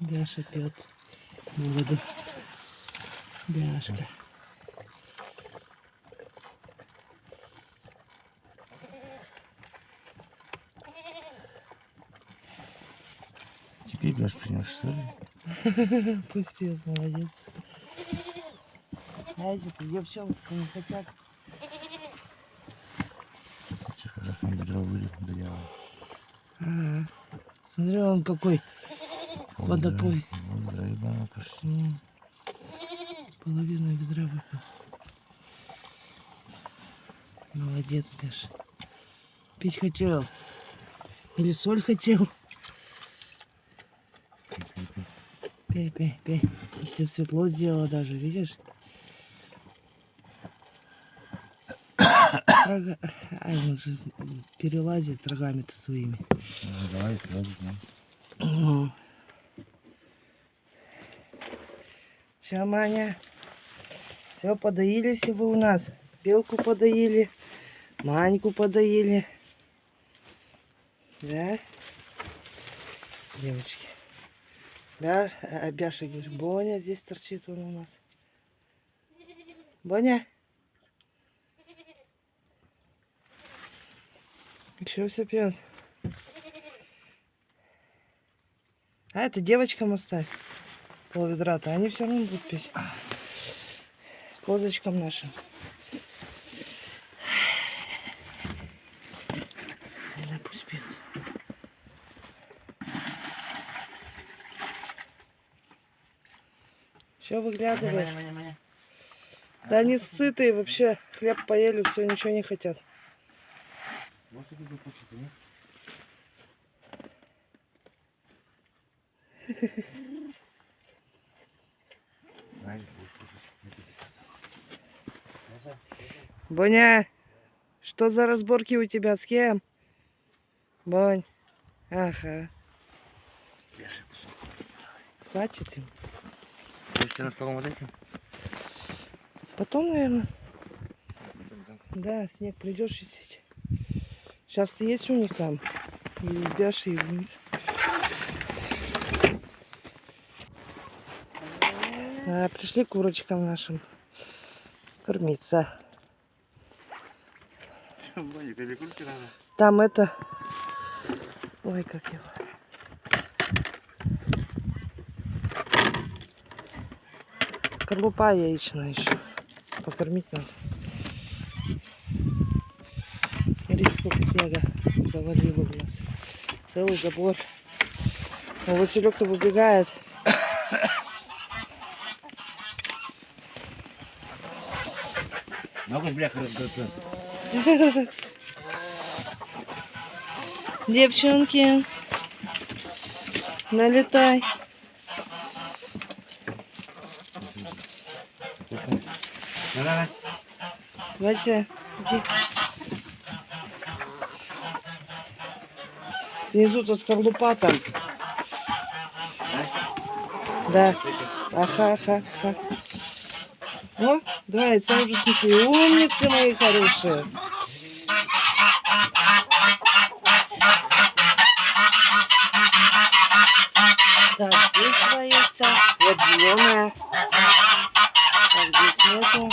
Бяша пьет воду. Бяшка. Теперь Бяш принес, что ли? Пусть пьет, молодец. Знаете, девчонки не хотят. Сейчас раз он ведро вылил, дырявый. Ага. Смотри, он какой. Водопой. Вот, да, ебано пошли. М. Половину ведра выпил. Молодец, Даша. Пить хотел. Или соль хотел. Пей, пей, пей. Ты светло сделала даже, видишь? Рога- Ай, он же перелазит рогами-то своими. Ну, давай, сразу, ну. Все, Маня. Все, подоились вы у нас. Белку подоили, Маньку подоили. Да? Девочки. Бя... а, Бяша, говоришь, Боня здесь торчит он у нас. Боня. Еще все пьет. А это девочкам оставь. Пол ведра-то. Они все равно будут пить. Козочкам нашим. Пусть пьют. Все выглядываешь? Да они сытые вообще. Хлеб поели, все, ничего не хотят. Вот это будет почти, нет? Боня, что за разборки у тебя? С кем? Бонь. Ага. Хватит им. Будешь на столом вот этим? Потом, наверное. Да, снег придешь чистить. Сейчас есть у них там. И Бяши, и вниз. А, пришли курочкам нашим кормиться. Боня, тебе кульки надо? Там это... Ой, как его. Скорлупа яичная еще. Покормить надо. Смотри, сколько снега завалило у нас. Целый забор. А Василек-то выбегает. Много бляха раздаться. Девчонки, налетай. Вася, иди. Внизу-то скорлупа там. Да. Аха, аха, аха. О, два яйца уже снесли. Умницы мои хорошие. Так, здесь два яйца. Вот зеленая. Так, здесь нету.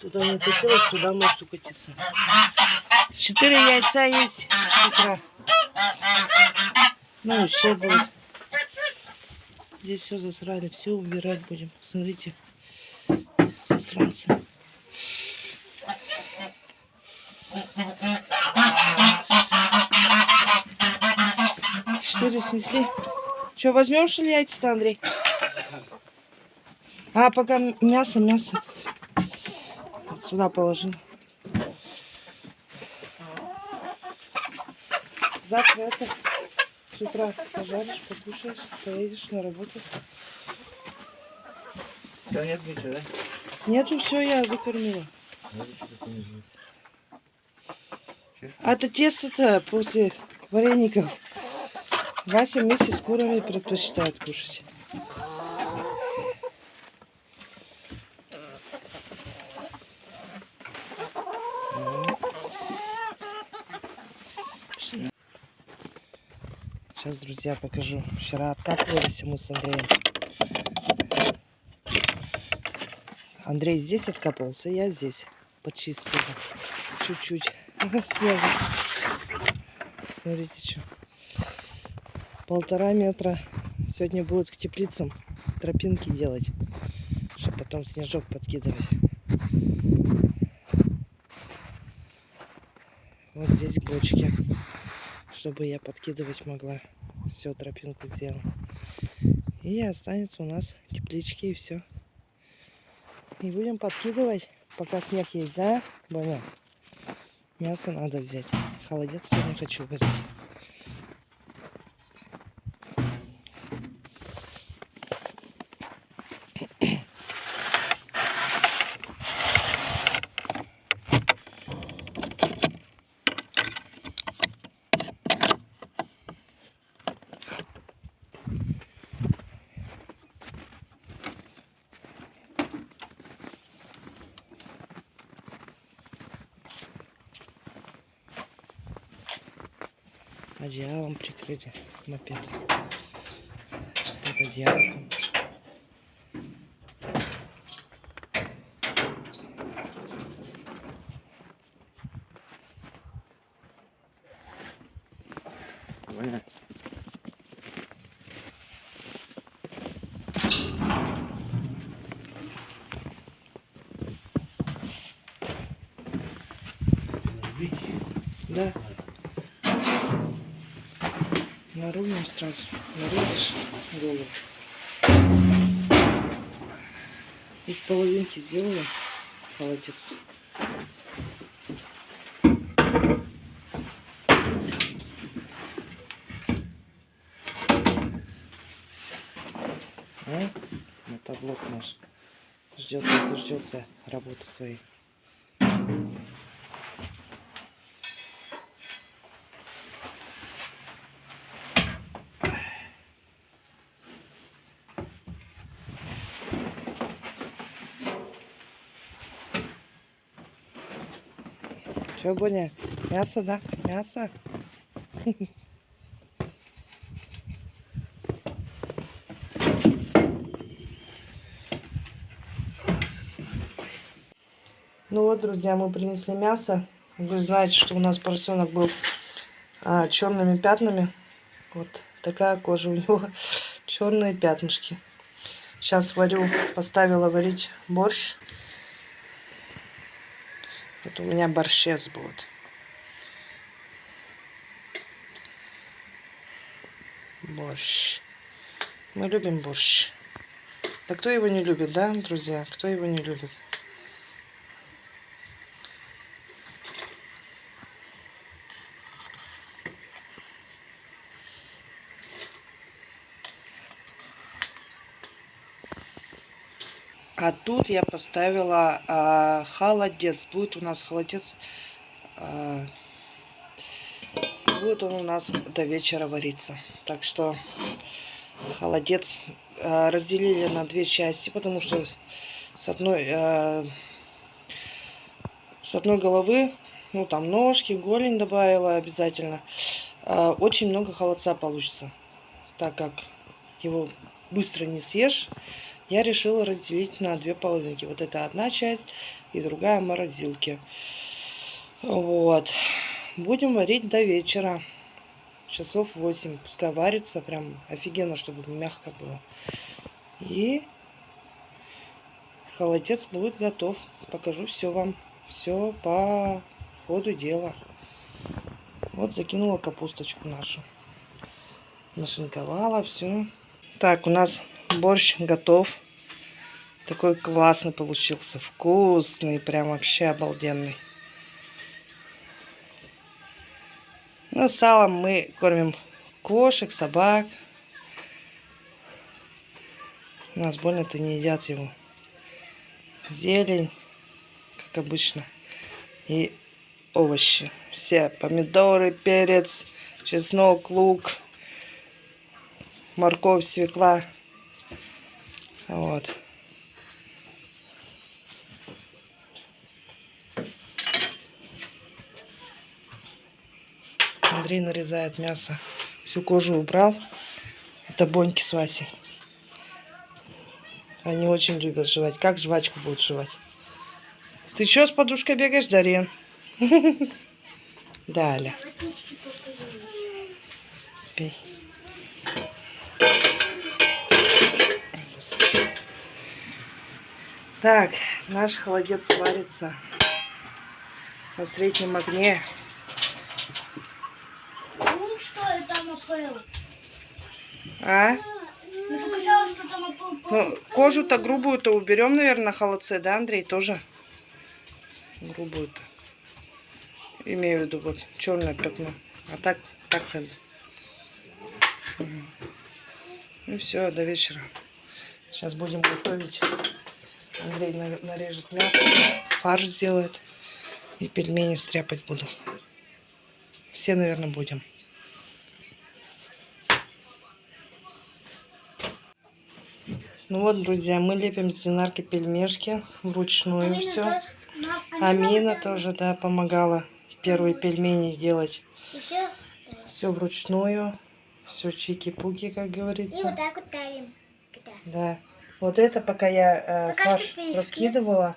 Туда не катилась, туда может укатиться. Четыре яйца есть с утра. Ну, еще будет. Здесь все засрали, все убирать будем. Смотрите, засранцы. Четыре снесли. Что, возьмем что ли яйца-то, Андрей? А, пока мясо, мясо. Вот сюда положи. Завтра это с утра пожаришь, покушаешь, поедешь на работу. Да нет ничего, да? Нету, все, я жизнь. Честно? А это тесто-то после вареников. Вася вместе с курами предпочитает кушать. Сейчас, друзья, покажу. Вчера откапывались мы с Андреем. Андрей здесь откапывался, я здесь. Почистил. Чуть-чуть. Снега. Смотрите, что. Полтора метра. Сегодня будут к теплицам тропинки делать. Чтобы потом снежок подкидывать. Вот здесь бочки. Чтобы я подкидывать могла. Все, тропинку сделал. И останется у нас теплички и все. И будем подкидывать, пока снег есть, да, Боня? Мясо надо взять. Холодец сегодня хочу варить. Одеялом прикрыли мопед. Под одеялом. Ваня. Да. Нарубим сразу. Нарубишь голову. Из половинки сделаем. Холодец. Мотоблок наш ждет, дождется работы своей. Че, Боня? Мясо, да? Мясо? Ну вот, друзья, мы принесли мясо. Вы знаете, что у нас поросенок был а, черными пятнами. Вот такая кожа у него, черные пятнышки. Сейчас варю, поставила варить борщ. Это у меня борщец будет. Борщ. Мы любим борщ. Да кто его не любит, да, друзья? Кто его не любит? А тут я поставила а, холодец. Будет у нас холодец. а, будет он у нас до вечера вариться. Так что холодец а, разделили на две части, потому что с одной, а, с одной головы, ну там ножки, голень добавила обязательно. а, очень много холодца получится, так как его быстро не съешь. Я решила разделить на две половинки. Вот это одна часть и другая в морозилке. Вот. Будем варить до вечера. Часов 8. Пускай варится. Прям офигенно, чтобы мягко было. И холодец будет готов. Покажу все вам. Все по ходу дела. Вот закинула капусточку нашу. Нашинковала все. Так, у нас борщ готов. Такой классный получился. Вкусный. Прям вообще обалденный. Ну, салом мы кормим кошек, собак. У нас больно-то не едят его. Зелень, как обычно. И овощи. Все. Помидоры, перец, чеснок, лук, морковь, свекла. Вот. Андрей нарезает мясо Всю кожу убрал. Это Боньки с Васей. Они очень любят жевать. Как жвачку будут жевать? Ты что с подушкой бегаешь, Дарья? Да, Аля. Водички покажи. Пей. Так, наш холодец сварится на среднем огне. Ну что я там опыл? А? Мне показалось, что там опыл. Ну, кожу-то грубую-то уберем, наверное, на холодце, да, Андрей, тоже? Грубую-то. Имею в виду вот черное пятно. А так, так надо. Мгм. Ну все, до вечера. Сейчас будем готовить. Андрей на- нарежет мясо, фарш сделает. И пельмени стряпать буду. Все, наверное, будем. Ну вот, друзья, мы лепим с Динарки пельмешки вручную все. Амина тоже, да, помогала первые пельмени делать. Еще Все вручную. Все чики-пуки, как и вот говорится. так вот давим. Да. Да. Вот это пока я э, фарш раскидывала.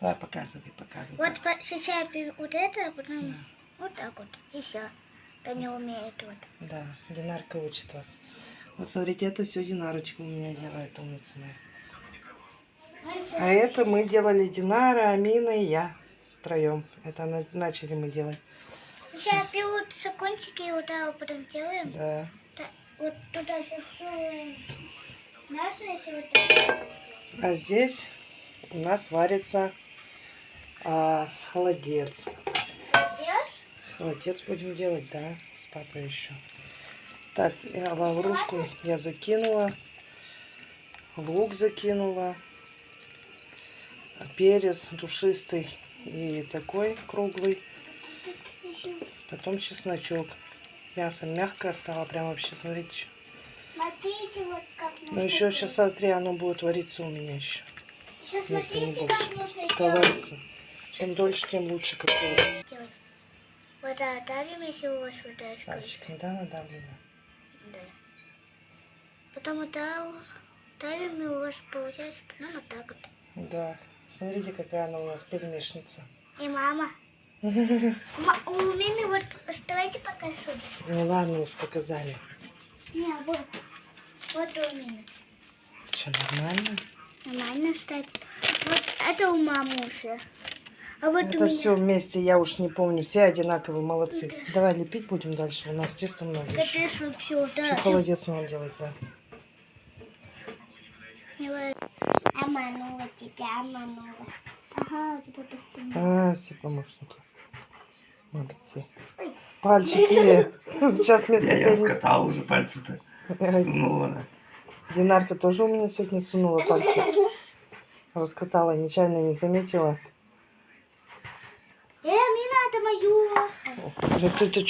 Да, показывай, показывай. Вот по- сейчас вот это, а потом вот так вот. И все. Я не умеет вот. Да, Динарка учит вас. Вот смотрите, это все Динарочка у меня делает, умница моя. А это мы делали Динара, Амина и я втроем. Это на- начали мы делать. Сейчас берутся кончики и вот так вот потом делаем. Да. Так, вот туда засовываем мясо, если вот так. А здесь у нас варится а, холодец. Холодец будем делать, да, с папой еще. Так, я лаврушку я закинула, лук закинула, перец душистый и такой круглый, потом чесночок. Мясо мягкое стало, прям вообще, смотрите. Смотрите, вот как Ну еще сейчас смотри, оно будет вариться у меня еще, не смотрите, как нужно. Сковарится. Чем дольше, тем лучше, как говорится. Вот так, давим, если у вас вот так. Пальчиком, да, надавлено? Да. Потом вот так вот давим, и у вас получается потом вот так вот. Да. Смотрите, какая она у нас пельмешница. И мама. Ма- У меня вот, давайте покажу. Ну ладно, уж показали. Не, вот. Вот у меня. Что, нормально? Нормально, кстати. Вот это у мамы уже. А вот у Это меня. все вместе, я уж не помню. Все одинаковые, молодцы. Давай лепить будем дальше. У нас теста много еще. Капец, вот все, да. Еще холодец надо делать, да. Обманула тебя, обманула. Ага, у тебя постепенно. А, все помощники. Молодцы. Пальчики. Сейчас вместо Я, я уже пальцы-то. Сунула она. Динарка тоже у меня сегодня сунула пальчик. Раскатала, нечаянно не заметила. Э, Мина, это мою. Да ты, ты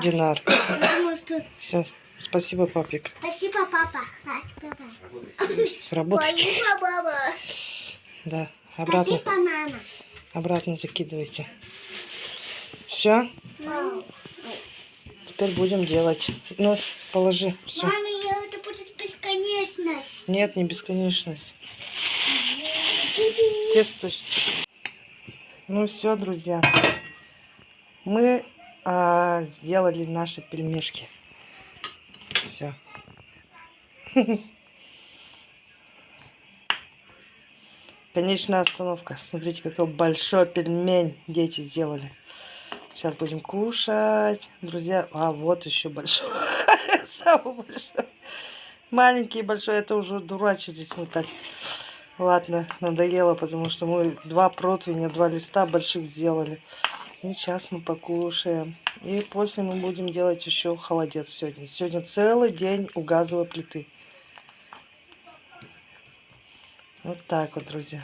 Динар? Я думаю, что... Все, спасибо, папик. Спасибо, папа. Спасибо, папа. Работайте. Спасибо, папа. Да, обратно, Спасибо, мама. обратно закидывайте. Все, Мама, теперь будем делать. Ну, положи. Все. Мама, я- это будет бесконечность. Нет, не бесконечность. Тесто. Ну все, друзья. Мы а, сделали наши пельмешки. Все. Конечная остановка. Смотрите, какой большой пельмень дети сделали. Сейчас будем кушать. Друзья, а вот еще большой. Самый большой. Маленький и большой, это уже дурачились мы так. Ладно, надоело, потому что мы два противня, два листа больших сделали. И сейчас мы покушаем. И после мы будем делать еще холодец сегодня. Сегодня целый день у газовой плиты. Вот так вот, друзья.